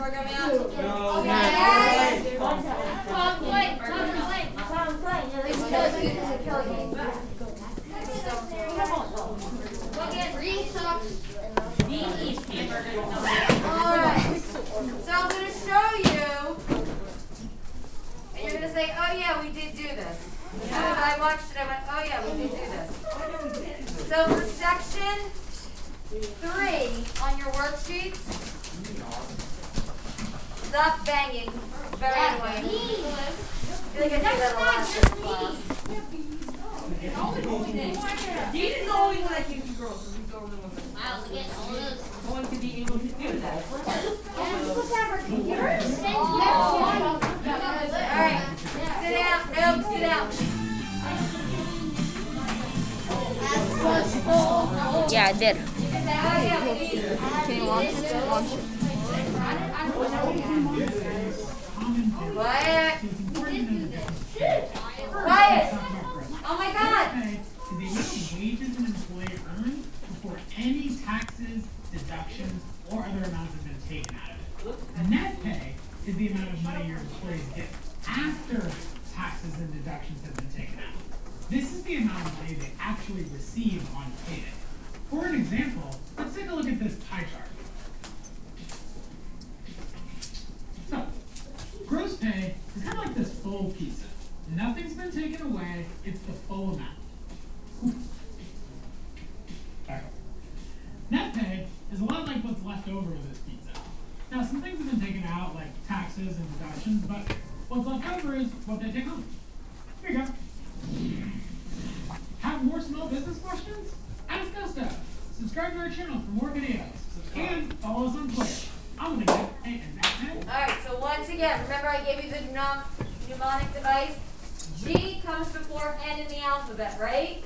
out? No. Okay. Tom, play, Tom. Look at Reed. Alright. So I'm gonna show you. And you're gonna say, oh yeah, we did do this. I watched it, I went, oh yeah, we did do this. So for section three on your worksheets, stop banging. It's very annoying. I feel like I say that a lot in class. Dean is the only one that can do girls, so he's the only one that- Wow, look at all those. no one to be able to do that. Alright, oh. sit down. No, sit down. Yeah, I did. Oh yeah, we need. Can you launch it? Launch it. Quiet. Quiet. Oh my god. Is the amount wages an employee earns before any taxes, deductions, or other amounts have been taken out of it. Net pay is the amount of money your employees get after taxes and deductions have been taken out. This is the amount of money they actually receive on payday. For an example, let's take a look at this pie chart. So, gross pay is kind of full pizza. Nothing's been taken away, it's the full amount. Back. Net pay is a lot like what's left over of this pizza. Now, some things have been taken out, like taxes and deductions, but what's left over is what they take home. Here you go. Have more small business questions? Ask us that. Subscribe to our channel for more videos. And follow us on Twitter. I'm gonna get a and net pay. Alright, so once again, remember I gave you the mnem- mnemonic device? G comes before N in the alphabet, right?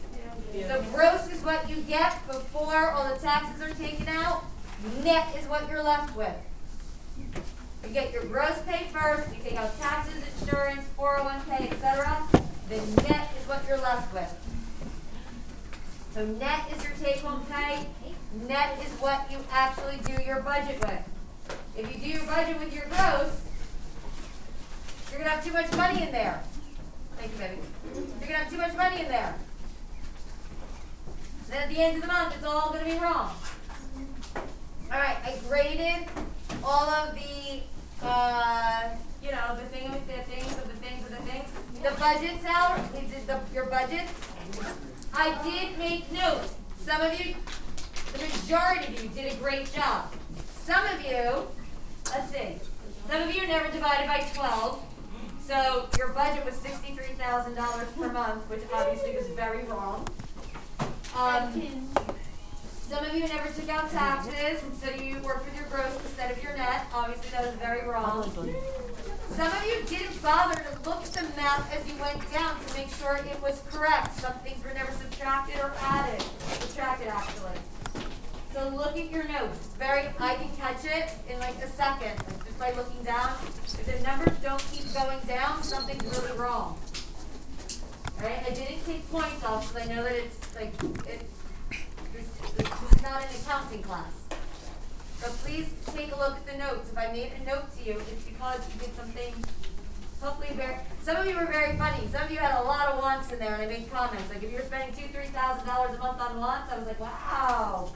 So gross is what you get before all the taxes are taken out. Net is what you're left with. You get your gross pay first, you take out taxes, insurance, 401k, etc. Then net is what you're left with. So net is your take-home pay. Net is what you actually do your budget with. If you do your budget with your gross, you're gonna have too much money in there. Thank you, baby. You're gonna have too much money in there. Then at the end of the month, it's all gonna be wrong. All right, I graded all of the, uh, you know, the thing with the things of the things of the things. The budgets out, the, your budget. I did make notes. Some of you, the majority of you did a great job. Some of you, let's see, some of you never divided by 12. So your budget was $63,000 per month, which obviously was very wrong. Um, some of you never took out taxes, and so you worked with your gross instead of your net. Obviously, that was very wrong. Some of you didn't bother to look at the math as you went down to make sure it was correct. Some things were never subtracted or added. Subtracted, actually. So look at your notes. It's very, I can catch it in like a second, just by looking down. If the numbers don't keep going down, something's really wrong. Alright, I didn't take points off because I know that it's like, it, this is not an accounting class. But please take a look at the notes. If I made a note to you, it's because you did something hopefully very, some of you were very funny. Some of you had a lot of wants in there and I made comments. Like if you were spending two, three thousand dollars a month on wants, I was like, wow.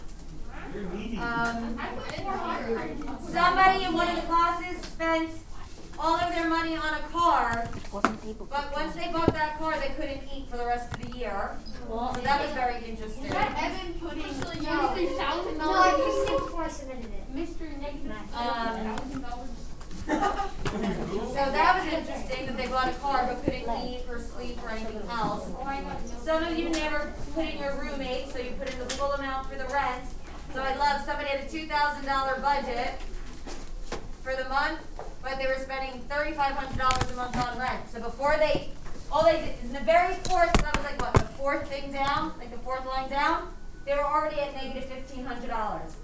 Um, somebody in one of the classes spent all of their money on a car, but once they bought that car, they couldn't eat for the rest of the year. So that was very interesting. Evan putting twenty-three thousand No, I dollars. fixed it before I submitted it. Mr. Negative Um. So that was interesting that they bought a car but couldn't eat or sleep or anything else. Oh, I got no. Some of you never put in your roommate, so you put in the full amount for the rent. So I love somebody had a two thousand dollar budget for the month, but they were spending thirty five hundred dollars a month on rent. So before they, all they did in the very fourth, that was like what the fourth thing down, like the fourth line down, they were already at negative fifteen hundred dollars.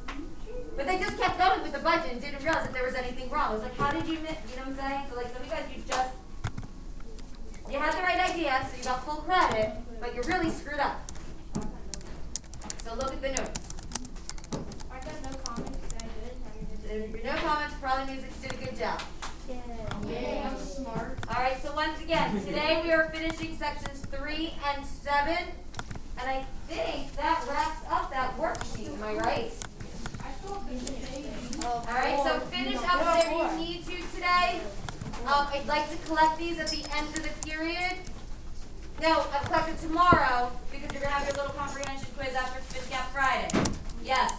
But they just kept going with the budget and didn't realize that there was anything wrong. It was like, how did you miss? You know what I'm saying? So like some of you guys, you just you had the right idea, so you got full credit, but you're really screwed up. So look at the notes. I got no comments. Is that good? How you did If there are no comments, probably means that you did a good job. Yeah, I'm smart. Alright, so once again, today we are finishing sections three and seven. And I think that wraps up that worksheet, am I right? Alright, so finish up whatever you need to today. Um, I'd like to collect these at the end of the period. No, I'll collect it tomorrow because you're gonna have your little comprehension quiz after Spit Gap Friday. Yes.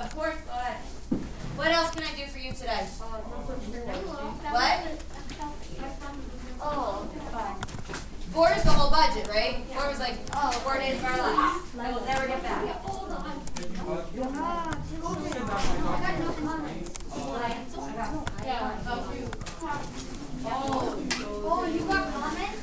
Of course, go ahead. What else can I do for you today? What? Oh, Four is the whole budget, right? Four was like, oh, four days of our lives. I will never get back. Oh, you got comments?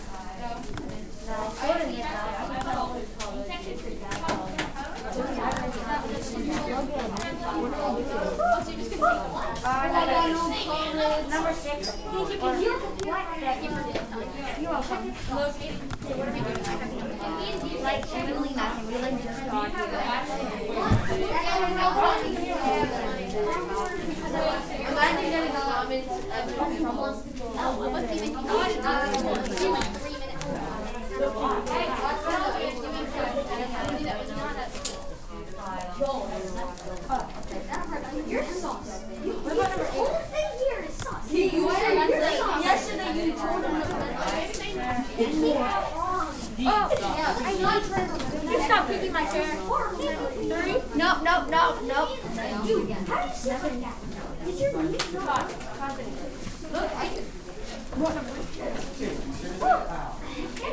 Number six. Or- You're welcome. Like, really nothing. We like just talking. Imagine getting comments of problems. Oh, what's even three minutes. You're sauce. The whole thing here is sauce. Yesterday you told him You stop kicking my chair. Three? No, no, no, no. Dude, how do you say that? Is your name not Look, I can.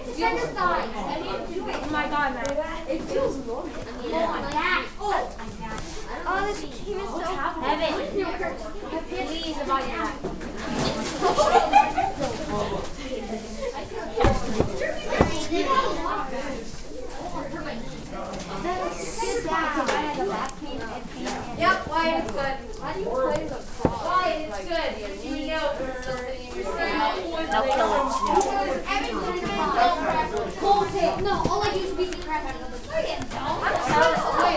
Defend your thighs. I need to do it. Oh my god, man. It feels wrong. Oh my god. Oh. Oh, this team is so heavy. Please, about that. Yep, Wyatt, it's good. How do you play the cross? Wyatt, it's good. You know if you're still sitting in your seat. They'll kill it. No, all I do is beat the crap out of them. No, you don't. I'm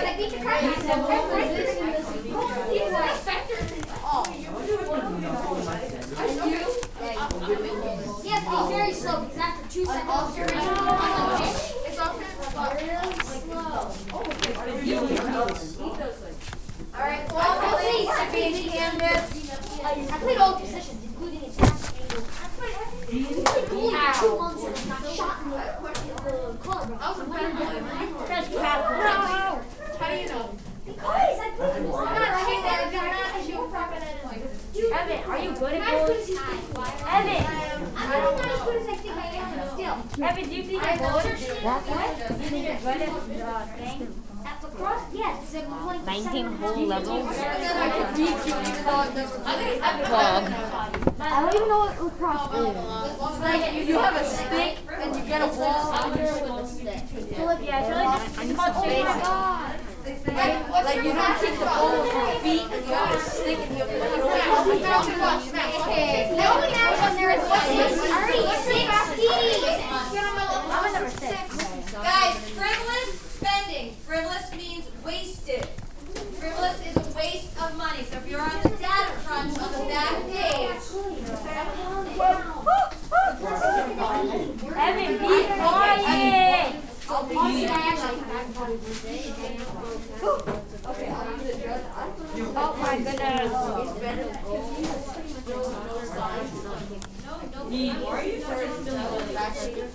I beat the crap out of them. He's an inspector. Oh. And you? Yes, be very slow because after two seconds, you're It's all really slow. Alright, all release should be in Canvas. I played all positions, including attack angle. I played everything. I played goalie for two months and got shot in the, the collarbone. I was a better goalie. That's crap. How do you know? Because I played. I'm not shit that if you're not a show prop and Dude, Evan, are you good I'm at not as good goals? as you think. Evan, I'm not as good as I think I am, but still. Evan, do you think you're good? Do you think you're good at the thing? At lacrosse, yes, because I've been playing for 19 seven whole levels. And then I can beat you even though I've never played. Vlog. I don't even know what lacrosse is. Like you, you have a stick and you get a ball. So, like, yeah, it's really just, it's called Oh my god. Like, like you don't kick the ball with your feet and you have stick and you have to put it away. No one else on there is already sixty. I'm a number six. Guys, frivolous spending. Frivolous means wasted. Frivolous is a waste of money. So if you're on the data crunch on the back page, Evan, be quiet. Oh my goodness. Alright, who are we missing today?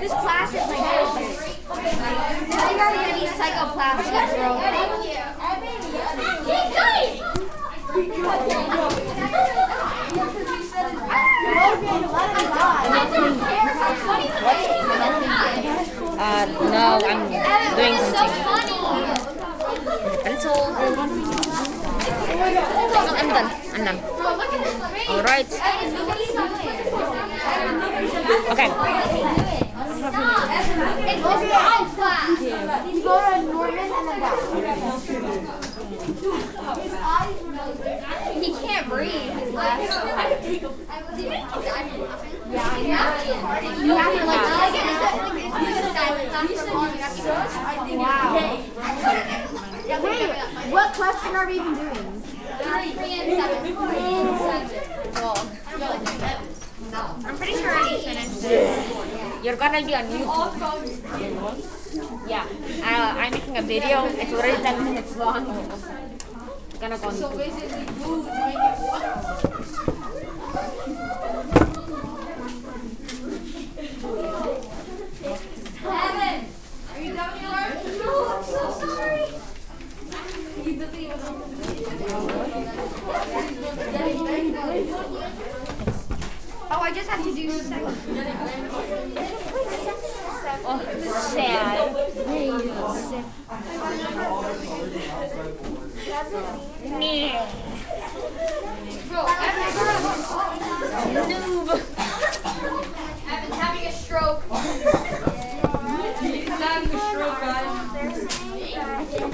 This class is my favorite. I think I'm gonna be psychoplastic, bro. No, I'm doing something. Pencil. I'm done. I'm done. Alright. Okay. It's the science class. You go to Norman and then back. class. I wasn't even Yeah, you have. You have to like. It's like a silent class for long. You have to go. Wow. Wait, what question are we even doing? Three and seven. Three and seven. I'm pretty sure I already finished it. You're gonna be on YouTube. Yeah. Uh, I'm making a video. It's already 10 minutes long. It's gonna go on YouTube.